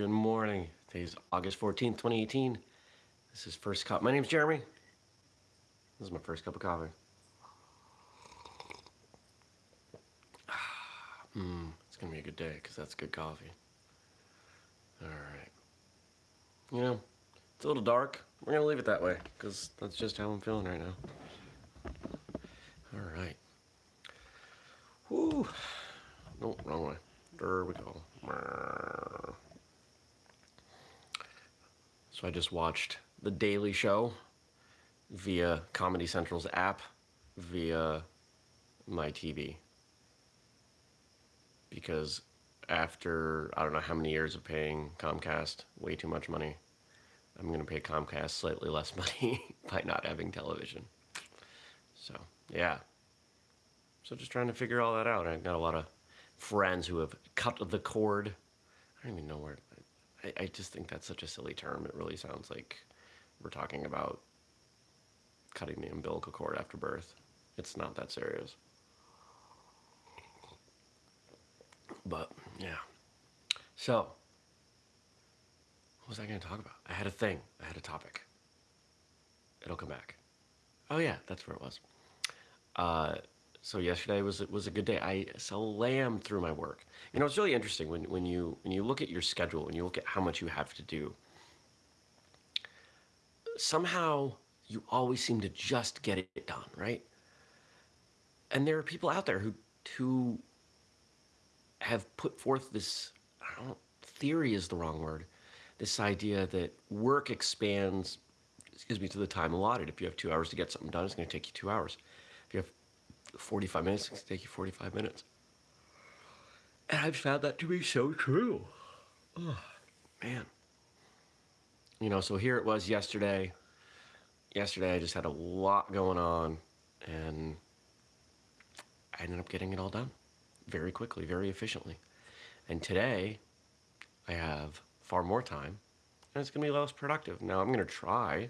Good morning. Today's August 14th, 2018. This is First Cup. My name's Jeremy. This is my first cup of coffee. Mmm, it's gonna be a good day because that's good coffee. Alright. You know, it's a little dark. We're gonna leave it that way because that's just how I'm feeling right now. Alright. Whoo. Nope, wrong way. There we go. So I just watched The Daily Show via Comedy Central's app, via my TV. Because after I don't know how many years of paying Comcast way too much money, I'm going to pay Comcast slightly less money by not having television. So, yeah. So just trying to figure all that out. I've got a lot of friends who have cut the cord. I don't even know where. I, I just think that's such a silly term. It really sounds like we're talking about cutting the umbilical cord after birth. It's not that serious. But, yeah. So, what was I going to talk about? I had a thing. I had a topic. It'll come back. Oh, yeah, that's where it was. Uh, so yesterday was was a good day. I slammed through my work. You know, it's really interesting when, when you when you look at your schedule and you look at how much you have to do. Somehow you always seem to just get it done, right? And there are people out there who who have put forth this I don't theory is the wrong word. This idea that work expands, excuse me, to the time allotted. If you have two hours to get something done, it's going to take you two hours. If you have 45 minutes, it's going to take you 45 minutes. And I've found that to be so true. Oh, man. You know, so here it was yesterday. Yesterday I just had a lot going on and I ended up getting it all done very quickly, very efficiently. And today I have far more time and it's going to be less productive. Now I'm going to try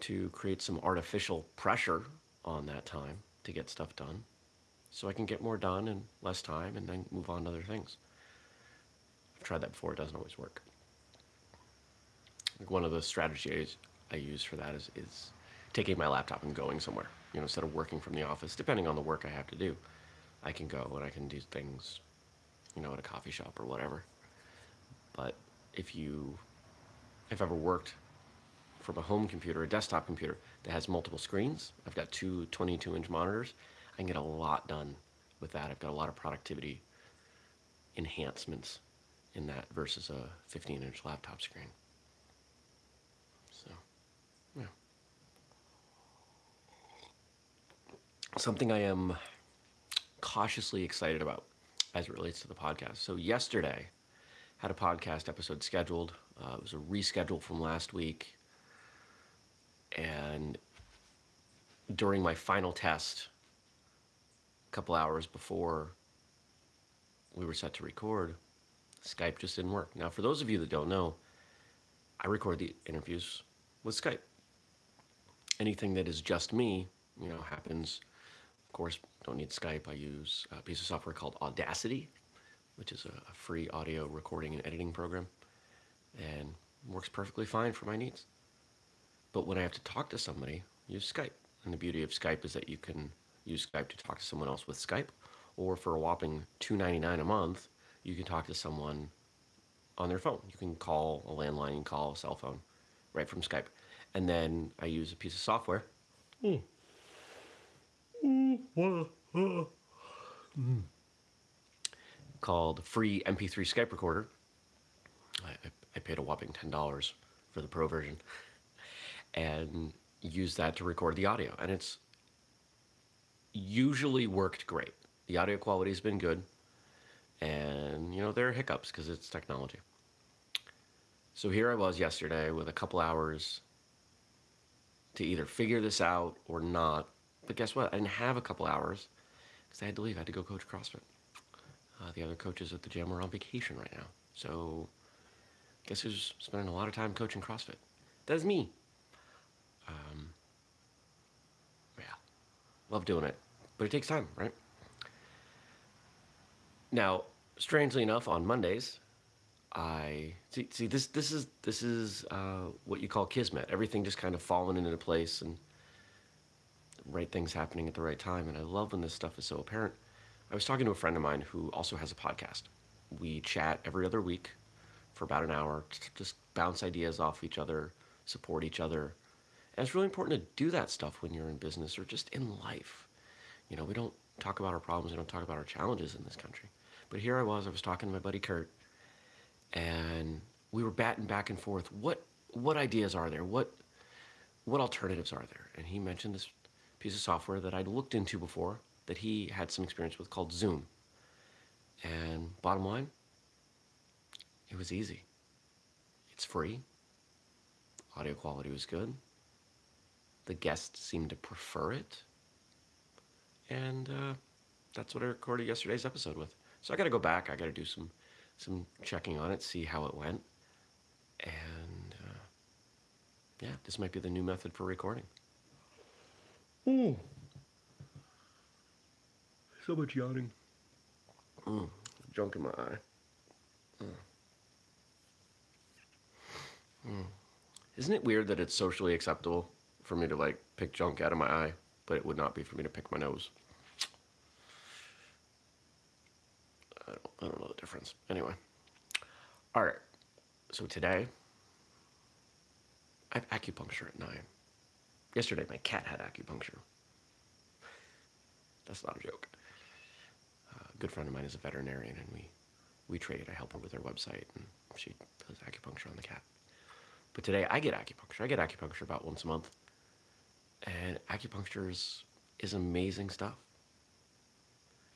to create some artificial pressure on that time to get stuff done so I can get more done in less time and then move on to other things. I've tried that before, it doesn't always work. Like one of the strategies I use for that is, is taking my laptop and going somewhere. You know, instead of working from the office, depending on the work I have to do, I can go and I can do things, you know, at a coffee shop or whatever. But if you have ever worked from a home computer, a desktop computer that has multiple screens. I've got two 22 inch monitors. I can get a lot done with that. I've got a lot of productivity enhancements in that versus a 15 inch laptop screen. So, yeah. Something I am cautiously excited about as it relates to the podcast. So yesterday, had a podcast episode scheduled. Uh, it was a reschedule from last week and during my final test, a couple hours before we were set to record, Skype just didn't work. Now, for those of you that don't know, I record the interviews with Skype. Anything that is just me, you know, happens. Of course, don't need Skype. I use a piece of software called Audacity, which is a free audio recording and editing program, and works perfectly fine for my needs. But when I have to talk to somebody, use Skype. And the beauty of Skype is that you can use Skype to talk to someone else with Skype, or for a whopping $2.99 a month, you can talk to someone on their phone. You can call a landline, you call a cell phone right from Skype. And then I use a piece of software hmm. called Free MP3 Skype Recorder. I, I paid a whopping $10 for the pro version and use that to record the audio. And it's usually worked great. The audio quality has been good. And, you know, there are hiccups because it's technology. So here I was yesterday with a couple hours to either figure this out or not. But guess what? I didn't have a couple hours because I had to leave. I had to go coach CrossFit. Uh, the other coaches at the gym are on vacation right now. So guess who's spending a lot of time coaching CrossFit? That's me. Um, yeah, love doing it, but it takes time, right? Now, strangely enough, on Mondays, I see, see this this is this is uh, what you call kismet. Everything just kind of falling into place and right things happening at the right time. And I love when this stuff is so apparent. I was talking to a friend of mine who also has a podcast. We chat every other week for about an hour, just bounce ideas off each other, support each other. And it's really important to do that stuff when you're in business or just in life. You know, we don't talk about our problems, we don't talk about our challenges in this country. But here I was, I was talking to my buddy Kurt, and we were batting back and forth. What what ideas are there? What what alternatives are there? And he mentioned this piece of software that I'd looked into before that he had some experience with called Zoom. And bottom line, it was easy. It's free. Audio quality was good. The guests seem to prefer it. And uh, that's what I recorded yesterday's episode with. So I got to go back. I got to do some some checking on it, see how it went. And uh, yeah, this might be the new method for recording. Mm. So much yawning. Mm. Junk in my eye. Mm. Mm. Isn't it weird that it's socially acceptable for me to like pick junk out of my eye, but it would not be for me to pick my nose? I don't, I don't know the difference. Anyway. All right. So today, I have acupuncture at 9. Yesterday, my cat had acupuncture. That's not a joke. Uh, a good friend of mine is a veterinarian, and we, we trade. I help her with her website, and she does acupuncture on the cat. But today, I get acupuncture. I get acupuncture about once a month. And acupuncture is, is amazing stuff.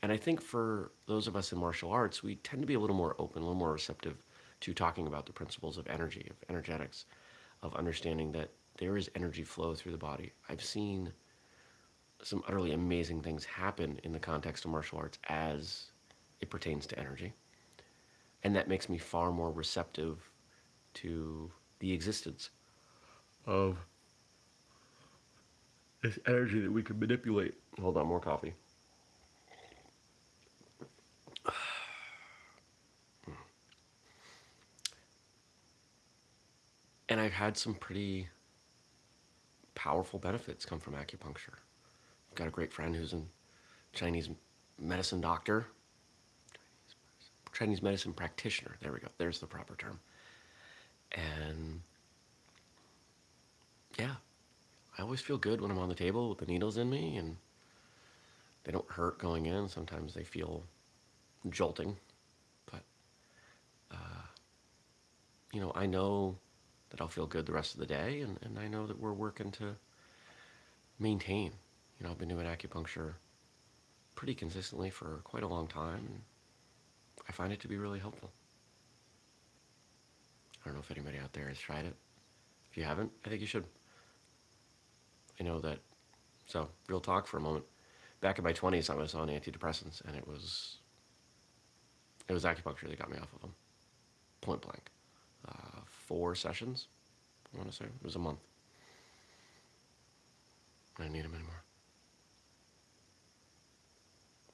And I think for those of us in martial arts, we tend to be a little more open, a little more receptive to talking about the principles of energy, of energetics, of understanding that there is energy flow through the body. I've seen some utterly amazing things happen in the context of martial arts as it pertains to energy. And that makes me far more receptive to the existence of this energy that we can manipulate. Hold on, more coffee. And I've had some pretty powerful benefits come from acupuncture. I've got a great friend who's a Chinese medicine doctor, Chinese medicine practitioner. There we go. There's the proper term. And yeah, I always feel good when I'm on the table with the needles in me and they don't hurt going in. Sometimes they feel jolting, but uh, you know, I know that I'll feel good the rest of the day, and, and I know that we're working to maintain. You know, I've been doing acupuncture pretty consistently for quite a long time, and I find it to be really helpful. I don't know if anybody out there has tried it. If you haven't, I think you should. I know that, so real talk for a moment. Back in my 20s, I was on antidepressants, and it was, it was acupuncture that got me off of them, point blank uh, four sessions. I want to say it was a month. I didn't need them anymore.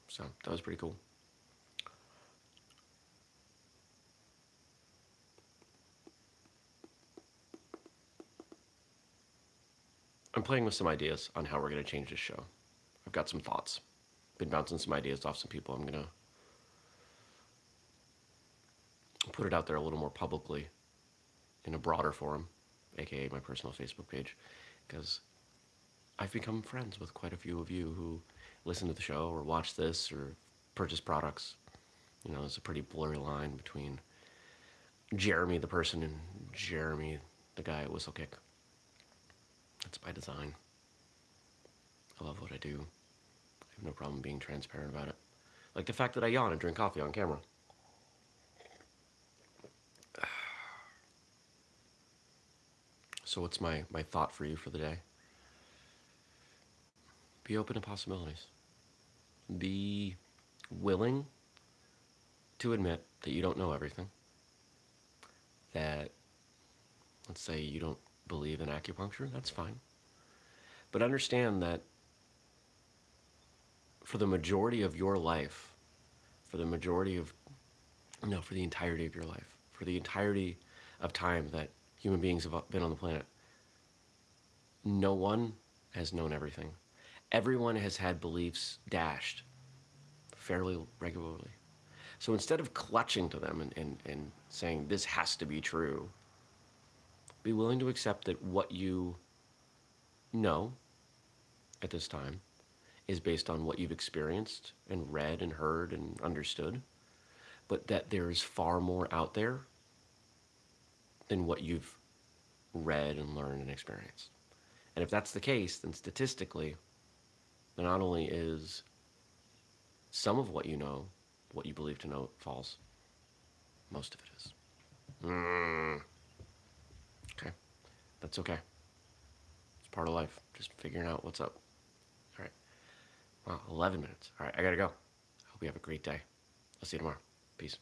So that was pretty cool. I'm playing with some ideas on how we're going to change this show. I've got some thoughts. Been bouncing some ideas off some people. I'm going to put it out there a little more publicly in a broader forum, aka my personal Facebook page, because I've become friends with quite a few of you who listen to the show or watch this or purchase products. You know, there's a pretty blurry line between Jeremy the person and Jeremy the guy at Whistlekick. That's by design. I love what I do. I have no problem being transparent about it. Like the fact that I yawn and drink coffee on camera. So what's my, my thought for you for the day? Be open to possibilities. Be willing to admit that you don't know everything. That, let's say you don't believe in acupuncture, that's fine. But understand that for the majority of your life, for the majority of, no, for the entirety of your life, for the entirety of time that human beings have been on the planet, no one has known everything. Everyone has had beliefs dashed fairly regularly. So instead of clutching to them and, and, and saying, this has to be true, be willing to accept that what you know at this time is based on what you've experienced and read and heard and understood, but that there's far more out there than what you've read and learned and experienced. And if that's the case, then statistically, then not only is some of what you know, what you believe to know, false, most of it is. Mm. That's okay. It's part of life, just figuring out what's up. All right, well, 11 minutes. All right, I gotta go. I hope you have a great day. I'll see you tomorrow. Peace.